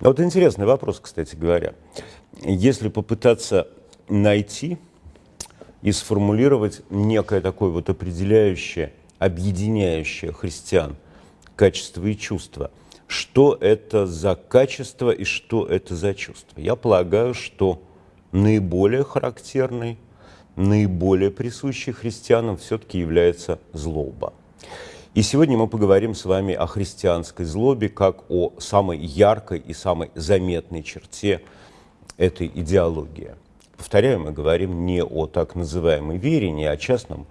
А вот интересный вопрос, кстати говоря. Если попытаться найти и сформулировать некое такое вот определяющее, объединяющее христиан качество и чувство, что это за качество и что это за чувство? Я полагаю, что наиболее характерный, наиболее присущий христианам все-таки является злоба. И сегодня мы поговорим с вами о христианской злобе как о самой яркой и самой заметной черте этой идеологии. Повторяю, мы говорим не о так называемой вере, не о частном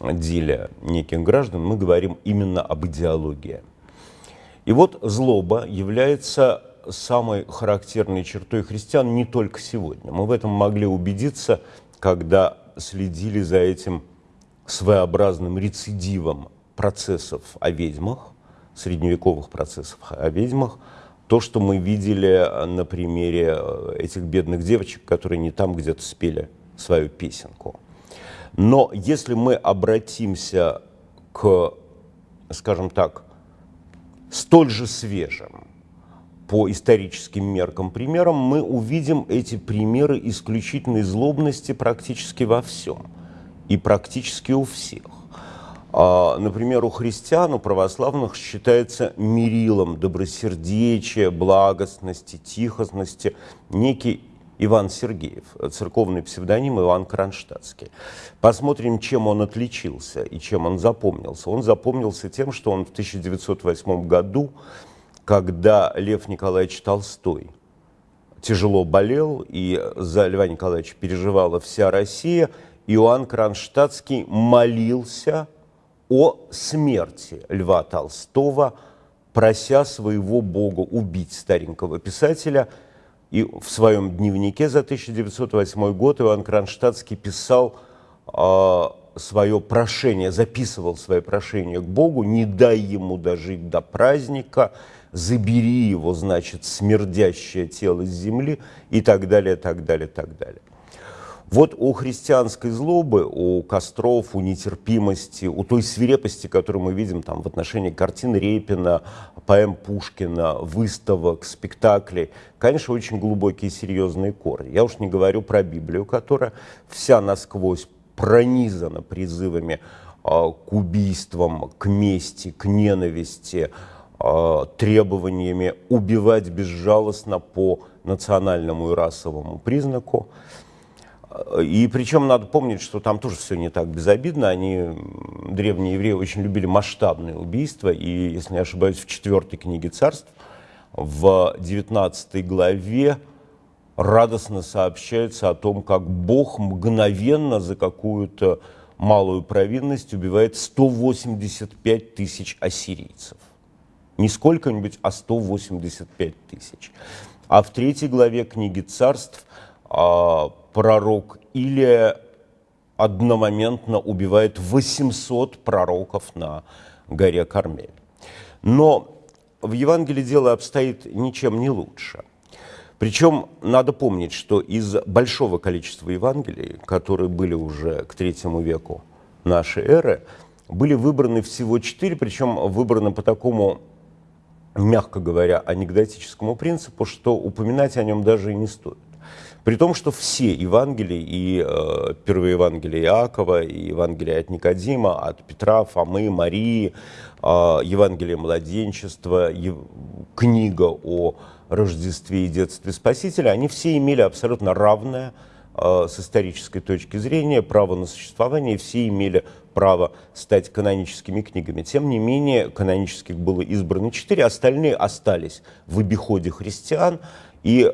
деле неких граждан, мы говорим именно об идеологии. И вот злоба является самой характерной чертой христиан не только сегодня. Мы в этом могли убедиться, когда следили за этим своеобразным рецидивом процессов о ведьмах, средневековых процессов о ведьмах, то, что мы видели на примере э, этих бедных девочек, которые не там где-то спели свою песенку. Но если мы обратимся к, скажем так, столь же свежим по историческим меркам примерам, мы увидим эти примеры исключительной злобности практически во всем и практически у всех. А, например, у христиан, у православных считается мерилом добросердечия, благостности, тихостности некий Иван Сергеев, церковный псевдоним Иван Кронштадтский. Посмотрим, чем он отличился и чем он запомнился. Он запомнился тем, что он в 1908 году, когда Лев Николаевич Толстой тяжело болел, и за Льва Николаевича переживала вся Россия, Иоанн Кронштадтский молился о смерти Льва Толстого, прося своего бога убить старенького писателя. И в своем дневнике за 1908 год Иван Кронштадтский писал э, свое прошение, записывал свое прошение к Богу, не дай ему дожить до праздника, забери его, значит, смердящее тело с земли и так далее, так далее, так далее. Вот у христианской злобы, у костров, у нетерпимости, у той свирепости, которую мы видим там, в отношении картин Репина, поэм Пушкина, выставок, спектаклей, конечно, очень глубокие серьезные корни. Я уж не говорю про Библию, которая вся насквозь пронизана призывами э, к убийствам, к мести, к ненависти, э, требованиями убивать безжалостно по национальному и расовому признаку. И причем надо помнить, что там тоже все не так безобидно. Они, древние евреи, очень любили масштабные убийства. И, если не ошибаюсь, в четвертой книге царств, в 19 главе радостно сообщается о том, как Бог мгновенно за какую-то малую провинность убивает 185 тысяч ассирийцев. Не сколько-нибудь, а 185 тысяч. А в третьей главе книги царств а, пророк Илия одномоментно убивает 800 пророков на горе Кармель. Но в Евангелии дело обстоит ничем не лучше. Причем надо помнить, что из большого количества Евангелий, которые были уже к третьему веку нашей эры, были выбраны всего четыре, причем выбраны по такому, мягко говоря, анекдотическому принципу, что упоминать о нем даже и не стоит. При том, что все Евангелия, и э, первые Евангелия Иакова, и Евангелие от Никодима, от Петра, Фомы, Марии, э, Евангелие младенчества, ев... книга о Рождестве и детстве Спасителя, они все имели абсолютно равное э, с исторической точки зрения право на существование, все имели право стать каноническими книгами. Тем не менее, канонических было избрано четыре, остальные остались в обиходе христиан, и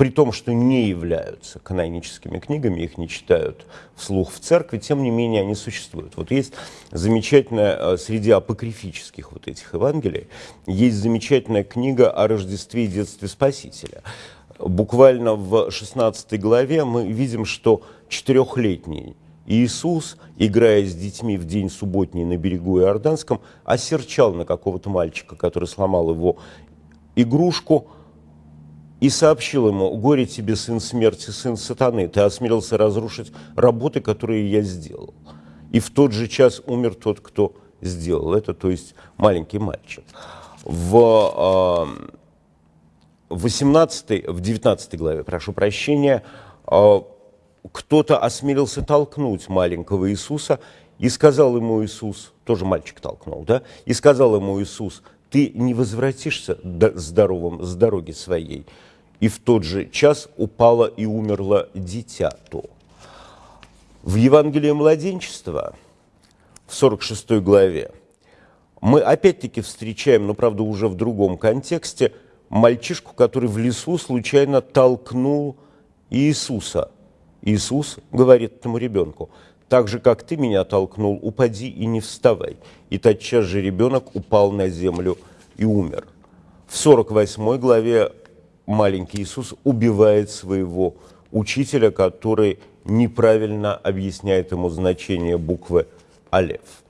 при том, что не являются каноническими книгами, их не читают вслух в церкви, тем не менее они существуют. Вот есть замечательная, э, среди апокрифических вот этих Евангелий, есть замечательная книга о Рождестве и детстве Спасителя. Буквально в 16 главе мы видим, что четырехлетний Иисус, играя с детьми в день субботний на берегу Иорданском, осерчал на какого-то мальчика, который сломал его игрушку, и сообщил ему, горе тебе, сын смерти, сын сатаны, ты осмелился разрушить работы, которые я сделал. И в тот же час умер тот, кто сделал это, то есть маленький мальчик. В э, в 18, в 19 главе, прошу прощения, а, кто-то осмелился толкнуть маленького Иисуса, и сказал ему Иисус, тоже мальчик толкнул, да, и сказал ему Иисус, ты не возвратишься здоровым с дороги своей. И в тот же час упало и умерло дитя то. В Евангелии младенчества, в 46 главе, мы опять-таки встречаем, но правда уже в другом контексте, мальчишку, который в лесу случайно толкнул Иисуса. Иисус говорит этому ребенку, так же, как ты меня толкнул, упади и не вставай. И тотчас же ребенок упал на землю и умер. В 48 главе маленький Иисус убивает своего учителя, который неправильно объясняет ему значение буквы «Алев».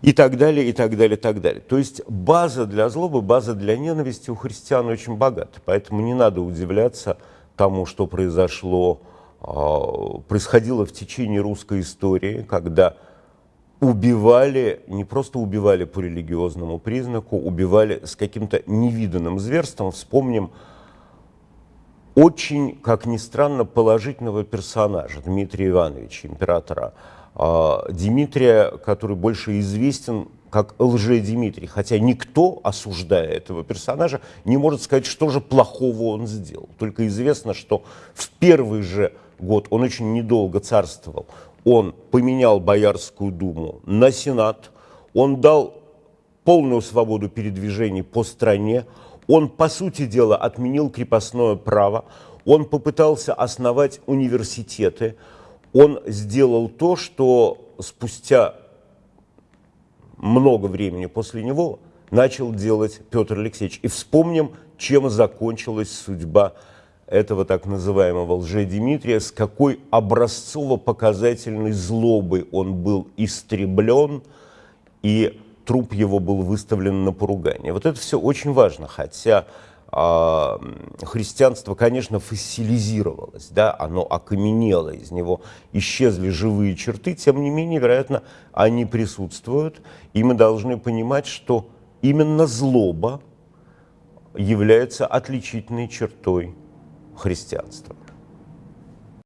И так далее, и так далее, и так далее. То есть база для злобы, база для ненависти у христиан очень богата. Поэтому не надо удивляться тому, что произошло происходило в течение русской истории, когда убивали, не просто убивали по религиозному признаку, убивали с каким-то невиданным зверством. Вспомним очень, как ни странно, положительного персонажа Дмитрия Ивановича, императора а, Дмитрия, который больше известен как лже-Дмитрий, хотя никто, осуждая этого персонажа, не может сказать, что же плохого он сделал. Только известно, что в первый же год, он очень недолго царствовал, он поменял Боярскую думу на Сенат, он дал полную свободу передвижений по стране, он, по сути дела, отменил крепостное право, он попытался основать университеты, он сделал то, что спустя много времени после него начал делать Петр Алексеевич. И вспомним, чем закончилась судьба этого так называемого лже-Димитрия, с какой образцово-показательной злобой он был истреблен, и труп его был выставлен на поругание. Вот это все очень важно, хотя э, христианство, конечно, фасилизировалось, да, оно окаменело, из него исчезли живые черты, тем не менее, вероятно, они присутствуют, и мы должны понимать, что именно злоба является отличительной чертой христианства.